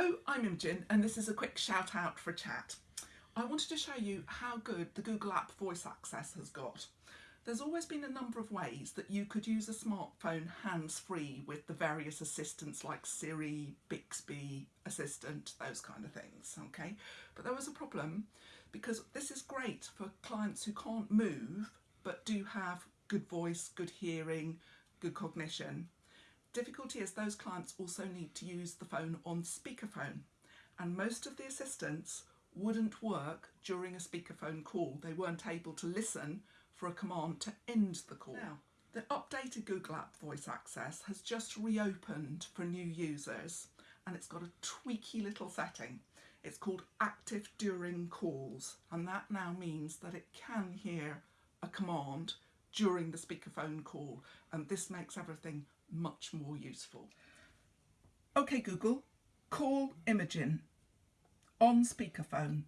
Hello, I'm Imogen and this is a quick shout out for chat. I wanted to show you how good the Google app voice access has got. There's always been a number of ways that you could use a smartphone hands-free with the various assistants like Siri, Bixby, Assistant, those kind of things, okay? But there was a problem because this is great for clients who can't move but do have good voice, good hearing, good cognition Difficulty is those clients also need to use the phone on speakerphone and most of the assistants wouldn't work during a speakerphone call. They weren't able to listen for a command to end the call. Now, the updated Google App Voice Access has just reopened for new users and it's got a tweaky little setting. It's called Active During Calls and that now means that it can hear a command during the speakerphone call and this makes everything much more useful. Okay Google, call Imogen on speakerphone.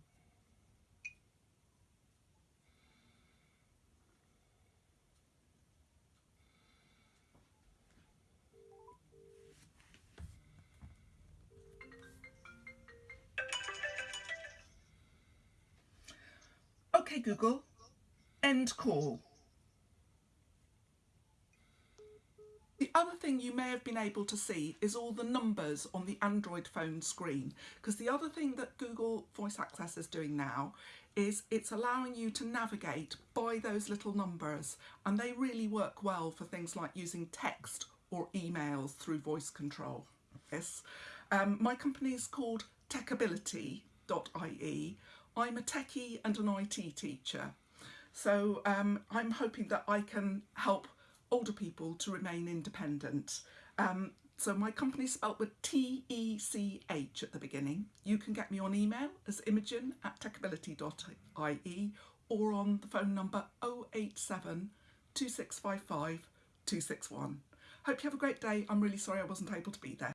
Okay Google, end call. Other thing you may have been able to see is all the numbers on the Android phone screen because the other thing that Google Voice Access is doing now is it's allowing you to navigate by those little numbers and they really work well for things like using text or emails through voice control. Yes. Um, my company is called techability.ie. I'm a techie and an IT teacher. So um, I'm hoping that I can help older people to remain independent. Um, so my company's spelt with T-E-C-H at the beginning. You can get me on email as imogen at techability.ie or on the phone number 087 2655 261. Hope you have a great day. I'm really sorry I wasn't able to be there.